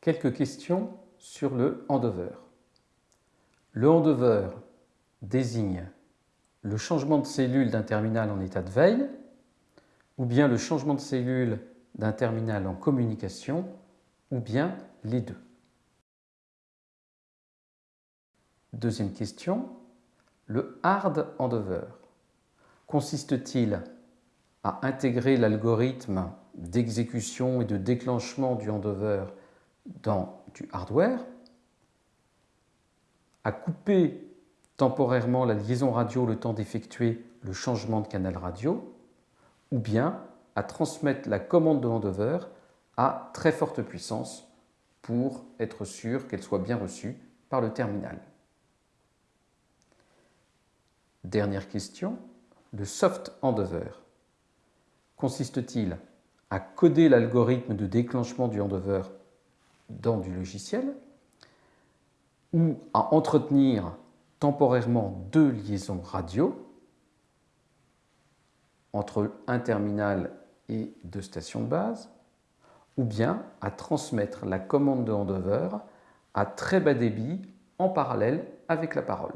Quelques questions sur le handover. Le handover désigne le changement de cellule d'un terminal en état de veille ou bien le changement de cellule d'un terminal en communication ou bien les deux. Deuxième question, le hard handover consiste-t-il à intégrer l'algorithme d'exécution et de déclenchement du handover dans du hardware, à couper temporairement la liaison radio le temps d'effectuer le changement de canal radio, ou bien à transmettre la commande de handover à très forte puissance pour être sûr qu'elle soit bien reçue par le terminal. Dernière question, le soft handover consiste-t-il à coder l'algorithme de déclenchement du handover dans du logiciel ou à entretenir temporairement deux liaisons radio entre un terminal et deux stations de base, ou bien à transmettre la commande de handover à très bas débit en parallèle avec la parole.